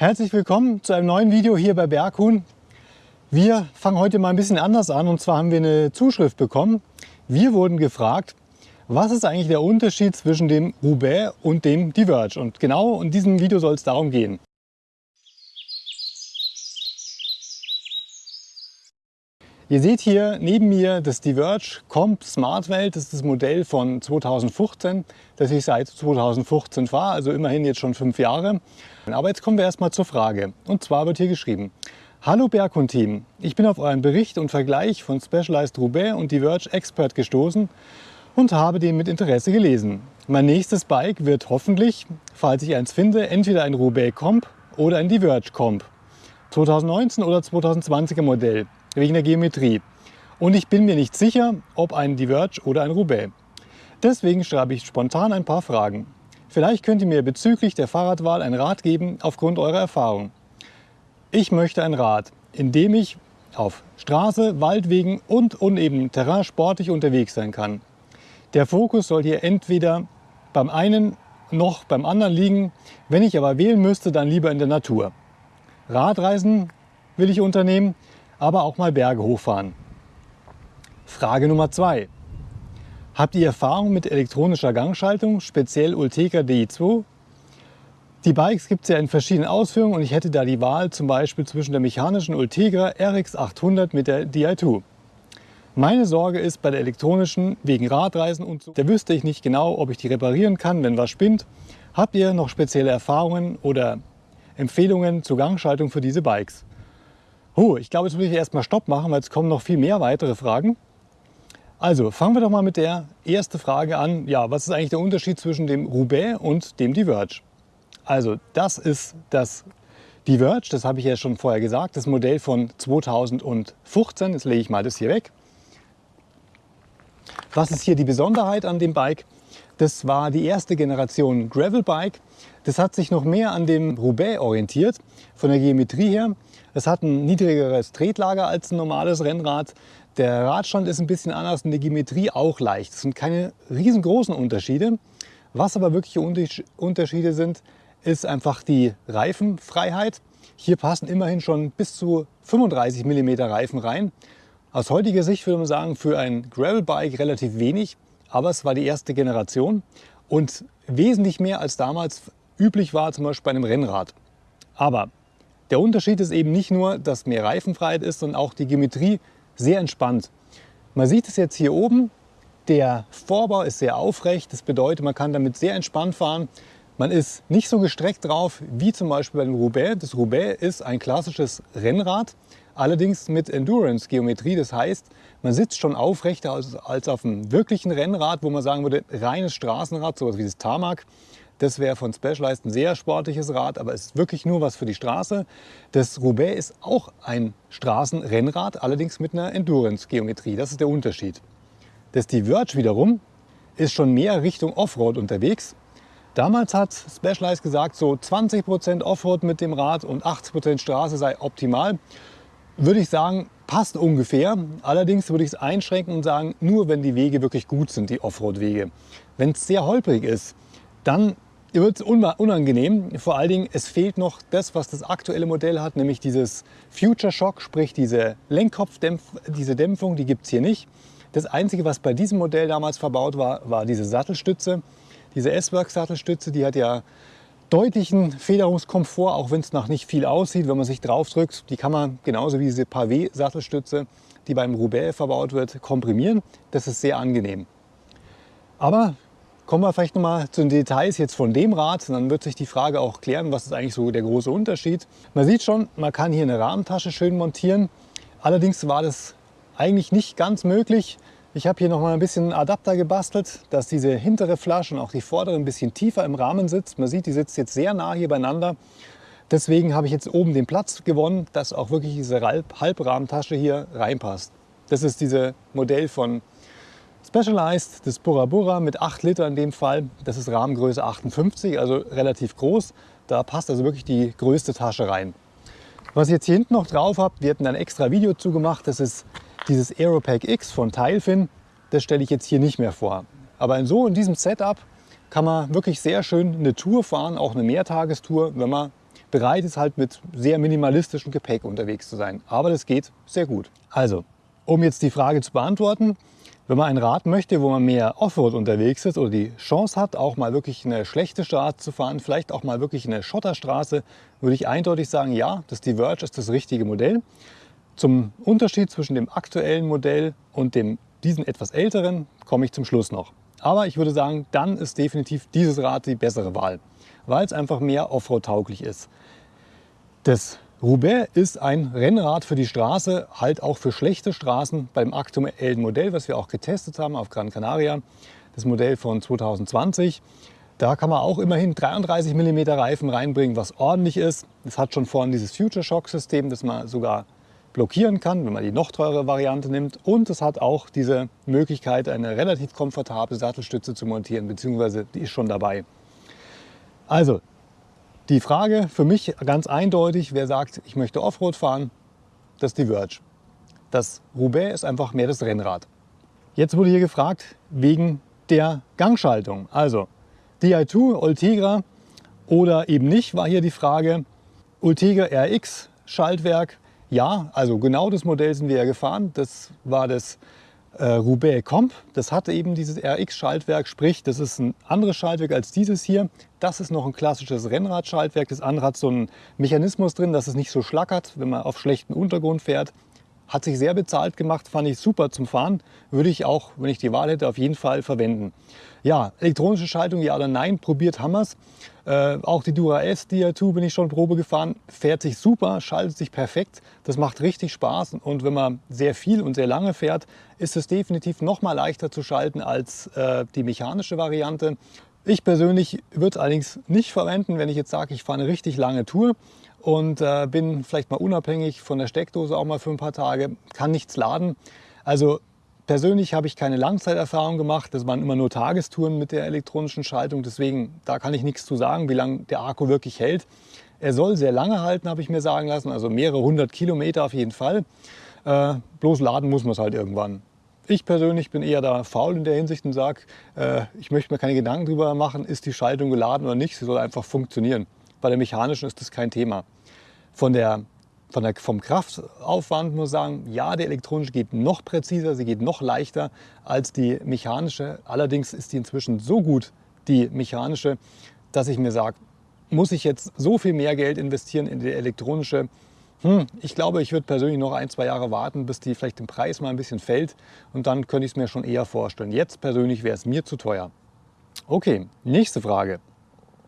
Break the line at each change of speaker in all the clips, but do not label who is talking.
Herzlich willkommen zu einem neuen Video hier bei Berghuhn. Wir fangen heute mal ein bisschen anders an und zwar haben wir eine Zuschrift bekommen. Wir wurden gefragt, was ist eigentlich der Unterschied zwischen dem Roubaix und dem Diverge? Und genau in diesem Video soll es darum gehen. Ihr seht hier neben mir das Diverge Comp Smartwelt. Das ist das Modell von 2015, das ich seit 2015 fahre, also immerhin jetzt schon fünf Jahre. Aber jetzt kommen wir erstmal zur Frage. Und zwar wird hier geschrieben, Hallo Berghund-Team, ich bin auf euren Bericht und Vergleich von Specialized Roubaix und Diverge Expert gestoßen und habe den mit Interesse gelesen. Mein nächstes Bike wird hoffentlich, falls ich eins finde, entweder ein Roubaix Comp oder ein Diverge Comp. 2019 oder 2020er Modell wegen der Geometrie. Und ich bin mir nicht sicher, ob ein Diverge oder ein Roubaix. Deswegen schreibe ich spontan ein paar Fragen. Vielleicht könnt ihr mir bezüglich der Fahrradwahl ein Rat geben aufgrund eurer Erfahrung. Ich möchte ein Rad, in dem ich auf Straße, Waldwegen und unebenem Terrain sportlich unterwegs sein kann. Der Fokus soll hier entweder beim einen noch beim anderen liegen. Wenn ich aber wählen müsste, dann lieber in der Natur. Radreisen will ich unternehmen, aber auch mal Berge hochfahren. Frage Nummer zwei: Habt ihr Erfahrung mit elektronischer Gangschaltung, speziell Ulteca Di2? Die Bikes gibt es ja in verschiedenen Ausführungen und ich hätte da die Wahl zum Beispiel zwischen der mechanischen Ultegra RX 800 mit der Di2. Meine Sorge ist bei der elektronischen wegen Radreisen und so. Da wüsste ich nicht genau, ob ich die reparieren kann, wenn was spinnt. Habt ihr noch spezielle Erfahrungen oder Empfehlungen zur Gangschaltung für diese Bikes? Oh, ich glaube, jetzt muss ich erstmal Stopp machen, weil es kommen noch viel mehr weitere Fragen. Also fangen wir doch mal mit der ersten Frage an. Ja, was ist eigentlich der Unterschied zwischen dem Roubaix und dem Diverge? Also das ist das Diverge, das habe ich ja schon vorher gesagt, das Modell von 2015. Jetzt lege ich mal das hier weg. Was ist hier die Besonderheit an dem Bike? Das war die erste Generation Gravelbike. Das hat sich noch mehr an dem Roubaix orientiert, von der Geometrie her. Es hat ein niedrigeres Tretlager als ein normales Rennrad. Der Radstand ist ein bisschen anders und die Geometrie auch leicht. Es sind keine riesengroßen Unterschiede. Was aber wirkliche Unterschiede sind, ist einfach die Reifenfreiheit. Hier passen immerhin schon bis zu 35 mm Reifen rein. Aus heutiger Sicht würde man sagen, für ein Gravelbike relativ wenig, aber es war die erste Generation und wesentlich mehr als damals üblich war, zum Beispiel bei einem Rennrad. Aber der Unterschied ist eben nicht nur, dass mehr Reifenfreiheit ist, sondern auch die Geometrie sehr entspannt. Man sieht es jetzt hier oben, der Vorbau ist sehr aufrecht. Das bedeutet, man kann damit sehr entspannt fahren. Man ist nicht so gestreckt drauf wie zum Beispiel bei dem Roubaix. Das Roubaix ist ein klassisches Rennrad, allerdings mit Endurance-Geometrie. Das heißt, man sitzt schon aufrechter als, als auf einem wirklichen Rennrad, wo man sagen würde, reines Straßenrad, sowas wie das Tarmac. Das wäre von Specialized ein sehr sportliches Rad, aber es ist wirklich nur was für die Straße. Das Roubaix ist auch ein Straßenrennrad, allerdings mit einer Endurance-Geometrie. Das ist der Unterschied. Das Diverge wiederum ist schon mehr Richtung Offroad unterwegs. Damals hat Specialized gesagt, so 20% Offroad mit dem Rad und 80% Straße sei optimal. Würde ich sagen, passt ungefähr. Allerdings würde ich es einschränken und sagen, nur wenn die Wege wirklich gut sind, die Offroad-Wege. Wenn es sehr holprig ist, dann wird es unangenehm. Vor allen Dingen, es fehlt noch das, was das aktuelle Modell hat, nämlich dieses Future Shock, sprich diese Lenkkopfdämpfung, diese Dämpfung, die gibt es hier nicht. Das Einzige, was bei diesem Modell damals verbaut war, war diese Sattelstütze. Diese S-Works Sattelstütze, die hat ja deutlichen Federungskomfort, auch wenn es noch nicht viel aussieht, wenn man sich drauf drückt. Die kann man genauso wie diese Pavé Sattelstütze, die beim Roubaix verbaut wird, komprimieren. Das ist sehr angenehm. Aber Kommen wir vielleicht noch mal zu den Details jetzt von dem Rad. dann wird sich die Frage auch klären, was ist eigentlich so der große Unterschied. Man sieht schon, man kann hier eine Rahmentasche schön montieren. Allerdings war das eigentlich nicht ganz möglich. Ich habe hier noch mal ein bisschen Adapter gebastelt, dass diese hintere Flasche und auch die vordere ein bisschen tiefer im Rahmen sitzt. Man sieht, die sitzt jetzt sehr nah hier beieinander. Deswegen habe ich jetzt oben den Platz gewonnen, dass auch wirklich diese Halbrahmentasche hier reinpasst. Das ist dieses Modell von Specialized, das Bora Bora mit 8 Liter in dem Fall. Das ist Rahmengröße 58, also relativ groß. Da passt also wirklich die größte Tasche rein. Was ihr jetzt hier hinten noch drauf habt, wir hatten ein extra Video zugemacht. Das ist dieses Aeropack X von Teilfin. Das stelle ich jetzt hier nicht mehr vor. Aber in so in diesem Setup kann man wirklich sehr schön eine Tour fahren, auch eine Mehrtagestour, wenn man bereit ist, halt mit sehr minimalistischem Gepäck unterwegs zu sein. Aber das geht sehr gut. Also, um jetzt die Frage zu beantworten, wenn man ein Rad möchte, wo man mehr Offroad unterwegs ist oder die Chance hat, auch mal wirklich eine schlechte Straße zu fahren, vielleicht auch mal wirklich eine Schotterstraße, würde ich eindeutig sagen, ja, das Diverge ist das richtige Modell. Zum Unterschied zwischen dem aktuellen Modell und dem, diesen etwas älteren komme ich zum Schluss noch. Aber ich würde sagen, dann ist definitiv dieses Rad die bessere Wahl, weil es einfach mehr Offroad-tauglich ist. Das Roubaix ist ein Rennrad für die Straße, halt auch für schlechte Straßen beim aktuellen Modell, was wir auch getestet haben auf Gran Canaria, das Modell von 2020. Da kann man auch immerhin 33 mm Reifen reinbringen, was ordentlich ist. Es hat schon vorne dieses Future Shock System, das man sogar blockieren kann, wenn man die noch teure Variante nimmt. Und es hat auch diese Möglichkeit, eine relativ komfortable Sattelstütze zu montieren, beziehungsweise die ist schon dabei. Also die Frage für mich ganz eindeutig, wer sagt, ich möchte Offroad fahren, das ist die Verge. Das Roubaix ist einfach mehr das Rennrad. Jetzt wurde hier gefragt wegen der Gangschaltung. Also Di2, Ultegra oder eben nicht, war hier die Frage. Ultegra RX Schaltwerk, ja, also genau das Modell sind wir ja gefahren. Das war das äh, Roubaix Comp. Das hatte eben dieses RX-Schaltwerk, sprich, das ist ein anderes Schaltwerk als dieses hier. Das ist noch ein klassisches Rennradschaltwerk. Das andere hat so einen Mechanismus drin, dass es nicht so schlackert, wenn man auf schlechtem Untergrund fährt. Hat sich sehr bezahlt gemacht, fand ich super zum Fahren. Würde ich auch, wenn ich die Wahl hätte, auf jeden Fall verwenden. Ja, elektronische Schaltung, ja oder nein, probiert Hammers. Äh, auch die Dura S Dia2 bin ich schon Probe gefahren, fährt sich super, schaltet sich perfekt. Das macht richtig Spaß und wenn man sehr viel und sehr lange fährt, ist es definitiv noch mal leichter zu schalten als äh, die mechanische Variante. Ich persönlich würde es allerdings nicht verwenden, wenn ich jetzt sage, ich fahre eine richtig lange Tour und äh, bin vielleicht mal unabhängig von der Steckdose auch mal für ein paar Tage, kann nichts laden. Also persönlich habe ich keine Langzeiterfahrung gemacht. Das waren immer nur Tagestouren mit der elektronischen Schaltung. Deswegen, da kann ich nichts zu sagen, wie lange der Akku wirklich hält. Er soll sehr lange halten, habe ich mir sagen lassen. Also mehrere hundert Kilometer auf jeden Fall. Äh, bloß laden muss man es halt irgendwann. Ich persönlich bin eher da faul in der Hinsicht und sage, äh, ich möchte mir keine Gedanken darüber machen, ist die Schaltung geladen oder nicht. Sie soll einfach funktionieren. Bei der mechanischen ist das kein Thema. Von der, von der, vom Kraftaufwand muss ich sagen, ja, der elektronische geht noch präziser, sie geht noch leichter als die mechanische. Allerdings ist die inzwischen so gut, die mechanische, dass ich mir sage, muss ich jetzt so viel mehr Geld investieren in die elektronische? Hm, ich glaube, ich würde persönlich noch ein, zwei Jahre warten, bis die vielleicht im Preis mal ein bisschen fällt und dann könnte ich es mir schon eher vorstellen. Jetzt persönlich wäre es mir zu teuer. Okay, nächste Frage.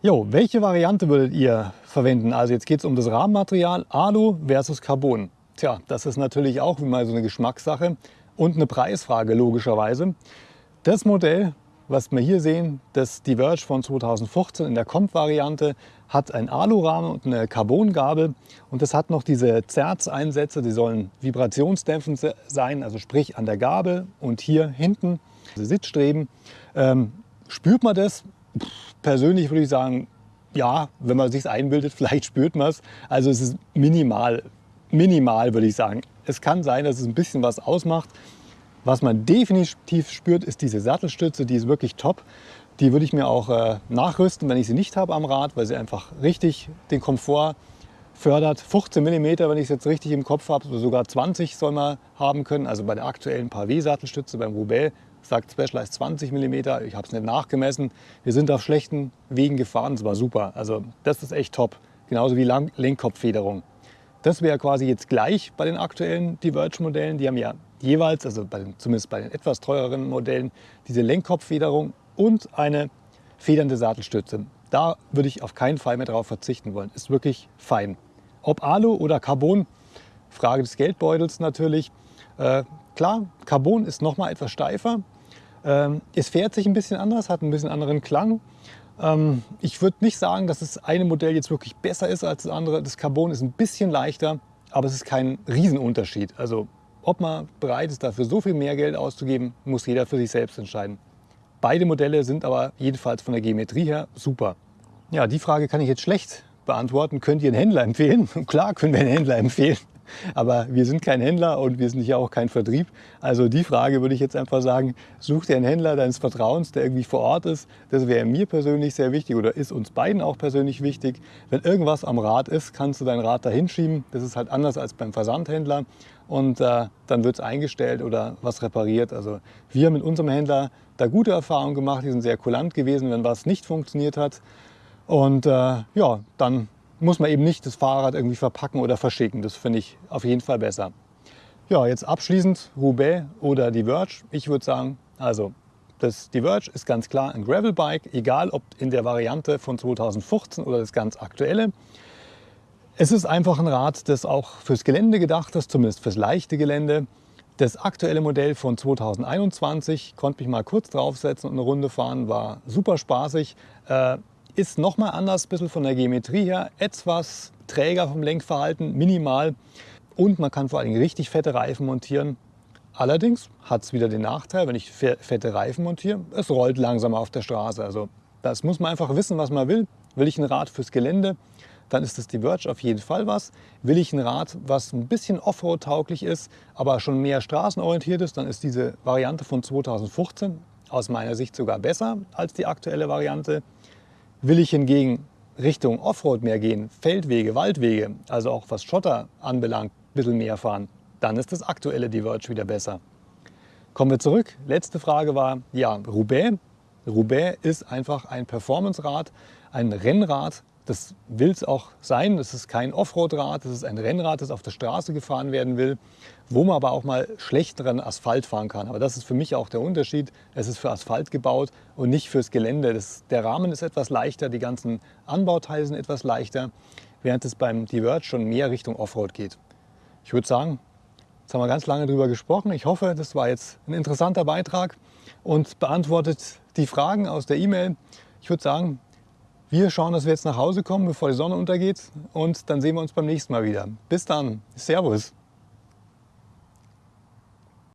Jo, welche Variante würdet ihr verwenden? Also jetzt geht es um das Rahmenmaterial Alu versus Carbon. Tja, das ist natürlich auch wie mal so eine Geschmackssache und eine Preisfrage logischerweise. Das Modell, was wir hier sehen, das Diverge von 2015 in der Comp-Variante, hat ein Alurahmen und eine Carbongabel und das hat noch diese Zerz-Einsätze, die sollen vibrationsdämpfend sein, also sprich an der Gabel und hier hinten, diese Sitzstreben. Ähm, spürt man das? persönlich würde ich sagen, ja, wenn man sich einbildet, vielleicht spürt man es. Also es ist minimal, minimal würde ich sagen. Es kann sein, dass es ein bisschen was ausmacht. Was man definitiv spürt, ist diese Sattelstütze, die ist wirklich top. Die würde ich mir auch äh, nachrüsten, wenn ich sie nicht habe am Rad, weil sie einfach richtig den Komfort fördert. 15 mm, wenn ich es jetzt richtig im Kopf habe, sogar 20 soll man haben können. Also bei der aktuellen Pavé-Sattelstütze beim Roubaix sagt Specialized 20 mm. Ich habe es nicht nachgemessen. Wir sind auf schlechten Wegen gefahren, es war super. Also das ist echt top. Genauso wie Lenkkopffederung. Das wäre quasi jetzt gleich bei den aktuellen Diverge-Modellen. Die haben ja jeweils, also bei den, zumindest bei den etwas teureren Modellen, diese Lenkkopffederung und eine federnde Sattelstütze. Da würde ich auf keinen Fall mehr darauf verzichten wollen. Ist wirklich fein. Ob Alu oder Carbon, Frage des Geldbeutels natürlich. Äh, klar, Carbon ist noch mal etwas steifer, ähm, es fährt sich ein bisschen anders, hat ein bisschen anderen Klang. Ähm, ich würde nicht sagen, dass das eine Modell jetzt wirklich besser ist als das andere. Das Carbon ist ein bisschen leichter, aber es ist kein Riesenunterschied. Also ob man bereit ist, dafür so viel mehr Geld auszugeben, muss jeder für sich selbst entscheiden. Beide Modelle sind aber jedenfalls von der Geometrie her super. Ja, die Frage kann ich jetzt schlecht beantworten. Könnt ihr einen Händler empfehlen? Klar können wir einen Händler empfehlen. Aber wir sind kein Händler und wir sind hier auch kein Vertrieb. Also die Frage würde ich jetzt einfach sagen, such dir einen Händler deines Vertrauens, der irgendwie vor Ort ist. Das wäre mir persönlich sehr wichtig oder ist uns beiden auch persönlich wichtig. Wenn irgendwas am Rad ist, kannst du dein Rad da hinschieben. Das ist halt anders als beim Versandhändler. Und äh, dann wird es eingestellt oder was repariert. Also wir mit unserem Händler da gute Erfahrungen gemacht. Die sind sehr kulant gewesen, wenn was nicht funktioniert hat. Und äh, ja, dann muss man eben nicht das Fahrrad irgendwie verpacken oder verschicken. Das finde ich auf jeden Fall besser. Ja, jetzt abschließend Roubaix oder die Verge. Ich würde sagen, also das Diverge ist ganz klar ein Gravelbike, egal ob in der Variante von 2015 oder das ganz aktuelle. Es ist einfach ein Rad, das auch fürs Gelände gedacht ist, zumindest fürs leichte Gelände. Das aktuelle Modell von 2021 konnte mich mal kurz draufsetzen und eine Runde fahren, war super spaßig. Äh, ist nochmal anders, ein bisschen von der Geometrie her, etwas träger vom Lenkverhalten, minimal. Und man kann vor allem richtig fette Reifen montieren. Allerdings hat es wieder den Nachteil, wenn ich fette Reifen montiere, es rollt langsamer auf der Straße. Also das muss man einfach wissen, was man will. Will ich ein Rad fürs Gelände, dann ist das Diverge auf jeden Fall was. Will ich ein Rad, was ein bisschen Offroad-tauglich ist, aber schon mehr straßenorientiert ist, dann ist diese Variante von 2015 aus meiner Sicht sogar besser als die aktuelle Variante. Will ich hingegen Richtung Offroad mehr gehen, Feldwege, Waldwege, also auch was Schotter anbelangt, ein bisschen mehr fahren, dann ist das aktuelle Diverge wieder besser. Kommen wir zurück. Letzte Frage war, ja, Roubaix. Roubaix ist einfach ein Performance-Rad, ein Rennrad, das will es auch sein. Das ist kein Offroad-Rad, das ist ein Rennrad, das auf der Straße gefahren werden will, wo man aber auch mal schlechteren Asphalt fahren kann. Aber das ist für mich auch der Unterschied. Es ist für Asphalt gebaut und nicht fürs Gelände. Das, der Rahmen ist etwas leichter, die ganzen Anbauteile sind etwas leichter, während es beim Diverge schon mehr Richtung Offroad geht. Ich würde sagen, jetzt haben wir ganz lange darüber gesprochen. Ich hoffe, das war jetzt ein interessanter Beitrag und beantwortet die Fragen aus der E-Mail. Ich würde sagen, wir schauen, dass wir jetzt nach Hause kommen, bevor die Sonne untergeht und dann sehen wir uns beim nächsten Mal wieder. Bis dann. Servus.